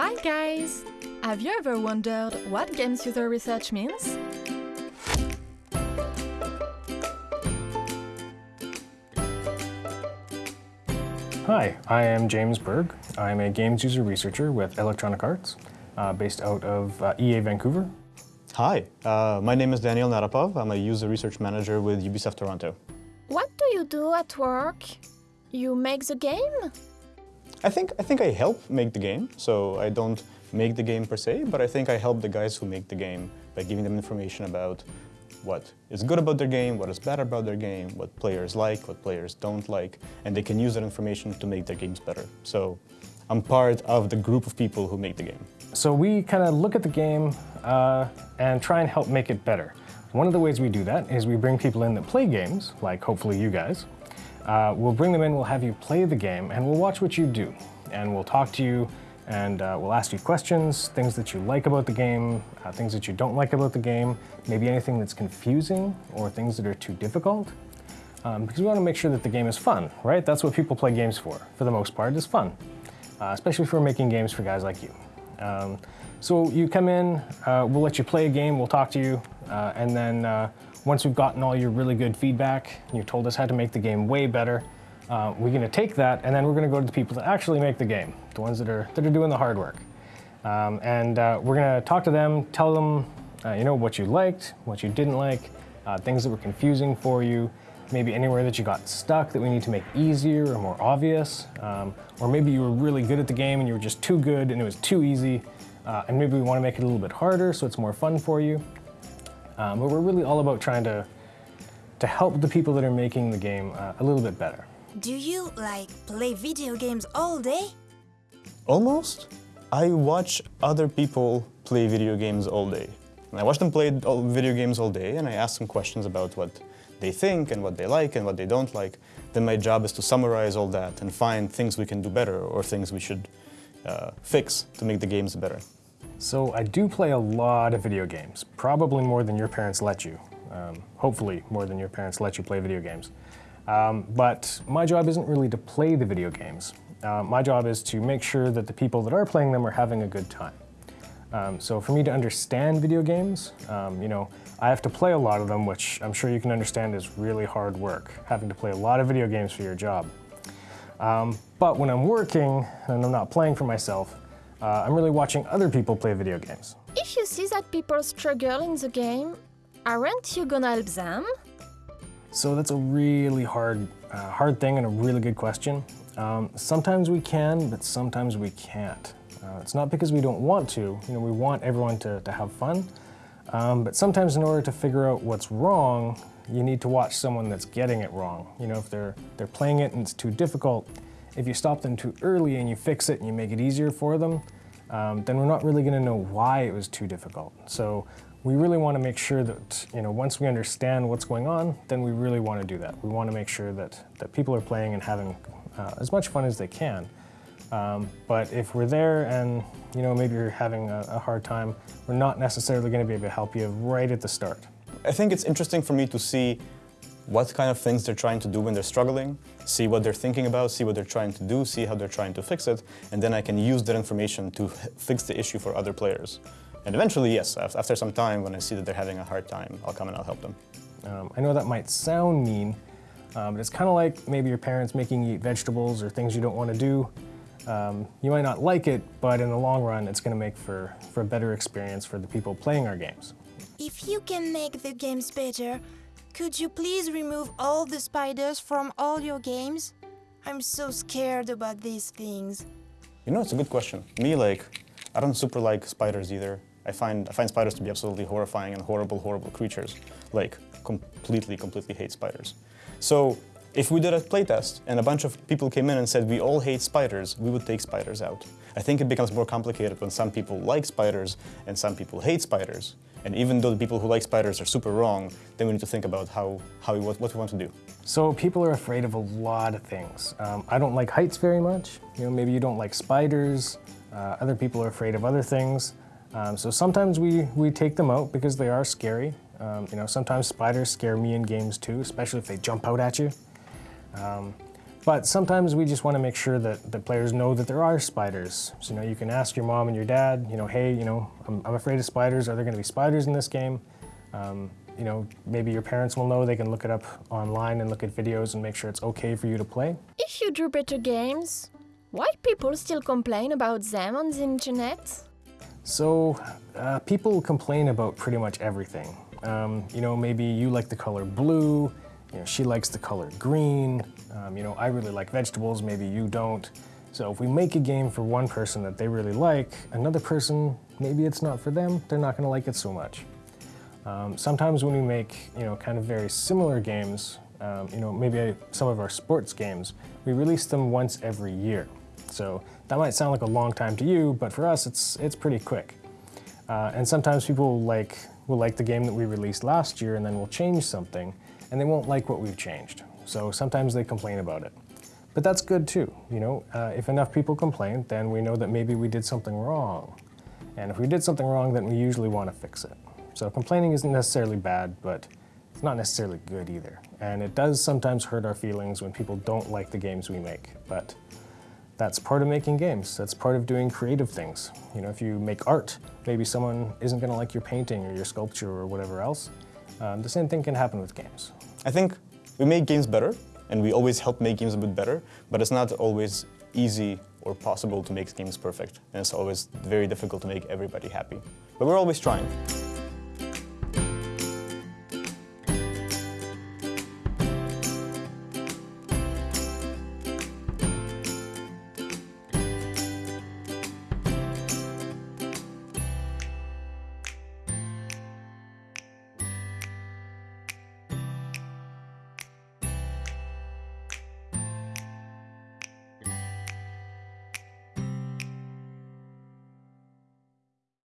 Hi guys! Have you ever wondered what games user research means? Hi, I am James Berg. I'm a games user researcher with Electronic Arts, uh, based out of uh, EA Vancouver. Hi, uh, my name is Daniel Narapov. I'm a user research manager with Ubisoft Toronto. What do you do at work? You make the game? I think, I think I help make the game, so I don't make the game per se, but I think I help the guys who make the game by giving them information about what is good about their game, what is bad about their game, what players like, what players don't like, and they can use that information to make their games better. So I'm part of the group of people who make the game. So we kind of look at the game uh, and try and help make it better. One of the ways we do that is we bring people in that play games, like hopefully you guys. Uh, we'll bring them in, we'll have you play the game, and we'll watch what you do. And we'll talk to you, and uh, we'll ask you questions, things that you like about the game, uh, things that you don't like about the game, maybe anything that's confusing or things that are too difficult. Um, because we want to make sure that the game is fun, right? That's what people play games for, for the most part, is fun. Uh, especially if we're making games for guys like you. Um, so you come in, uh, we'll let you play a game, we'll talk to you, uh, and then uh, once we've gotten all your really good feedback, you told us how to make the game way better, uh, we're going to take that and then we're going to go to the people that actually make the game, the ones that are, that are doing the hard work. Um, and uh, we're going to talk to them, tell them, uh, you know, what you liked, what you didn't like, uh, things that were confusing for you, maybe anywhere that you got stuck that we need to make easier or more obvious, um, or maybe you were really good at the game and you were just too good and it was too easy, uh, and maybe we want to make it a little bit harder so it's more fun for you. Um, but we're really all about trying to, to help the people that are making the game uh, a little bit better. Do you, like, play video games all day? Almost. I watch other people play video games all day. And I watch them play video games all day and I ask them questions about what they think and what they like and what they don't like. Then my job is to summarize all that and find things we can do better or things we should uh, fix to make the games better. So I do play a lot of video games, probably more than your parents let you. Um, hopefully more than your parents let you play video games. Um, but my job isn't really to play the video games. Uh, my job is to make sure that the people that are playing them are having a good time. Um, so for me to understand video games, um, you know, I have to play a lot of them, which I'm sure you can understand is really hard work, having to play a lot of video games for your job. Um, but when I'm working and I'm not playing for myself, uh, I'm really watching other people play video games. If you see that people struggle in the game, aren't you gonna help them? So that's a really hard, uh, hard thing and a really good question. Um, sometimes we can, but sometimes we can't. Uh, it's not because we don't want to. You know, we want everyone to, to have fun. Um, but sometimes in order to figure out what's wrong, you need to watch someone that's getting it wrong. You know, if they're, they're playing it and it's too difficult, if you stop them too early and you fix it and you make it easier for them, um, then we're not really going to know why it was too difficult. So we really want to make sure that, you know, once we understand what's going on, then we really want to do that. We want to make sure that, that people are playing and having uh, as much fun as they can. Um, but if we're there and, you know, maybe you're having a, a hard time, we're not necessarily going to be able to help you right at the start. I think it's interesting for me to see what kind of things they're trying to do when they're struggling, see what they're thinking about, see what they're trying to do, see how they're trying to fix it, and then I can use that information to fix the issue for other players. And eventually, yes, after some time, when I see that they're having a hard time, I'll come and I'll help them. Um, I know that might sound mean, um, but it's kind of like maybe your parents making you eat vegetables or things you don't want to do. Um, you might not like it, but in the long run, it's going to make for, for a better experience for the people playing our games. If you can make the games better, could you please remove all the spiders from all your games? I'm so scared about these things. You know, it's a good question. Me, like, I don't super like spiders either. I find, I find spiders to be absolutely horrifying and horrible, horrible creatures. Like, completely, completely hate spiders. So, if we did a playtest and a bunch of people came in and said we all hate spiders, we would take spiders out. I think it becomes more complicated when some people like spiders and some people hate spiders. And even though the people who like spiders are super wrong, then we need to think about how, how we, what, what we want to do. So people are afraid of a lot of things. Um, I don't like heights very much. You know, maybe you don't like spiders. Uh, other people are afraid of other things. Um, so sometimes we, we take them out because they are scary. Um, you know, sometimes spiders scare me in games too, especially if they jump out at you. Um, But sometimes we just want to make sure that the players know that there are spiders. So, you know, you can ask your mom and your dad, you know, hey, you know, I'm, I'm afraid of spiders. Are there going to be spiders in this game? Um, you know, maybe your parents will know. They can look it up online and look at videos and make sure it's okay for you to play. If you do better games, why people still complain about them on the internet? So, uh, people complain about pretty much everything. Um, you know, maybe you like the color blue, you know, she likes the color green, um, you know, I really like vegetables, maybe you don't. So if we make a game for one person that they really like, another person, maybe it's not for them, they're not gonna like it so much. Um, sometimes when we make, you know, kind of very similar games, um, you know, maybe some of our sports games, we release them once every year. So that might sound like a long time to you, but for us, it's, it's pretty quick. Uh, and sometimes people like, will like the game that we released last year and then we'll change something and they won't like what we've changed. So sometimes they complain about it. But that's good too, you know. Uh, if enough people complain, then we know that maybe we did something wrong. And if we did something wrong, then we usually want to fix it. So complaining isn't necessarily bad, but it's not necessarily good either. And it does sometimes hurt our feelings when people don't like the games we make. But that's part of making games. That's part of doing creative things. You know, if you make art, maybe someone isn't going to like your painting or your sculpture or whatever else. Um, the same thing can happen with games. I think we make games better, and we always help make games a bit better, but it's not always easy or possible to make games perfect, and it's always very difficult to make everybody happy. But we're always trying.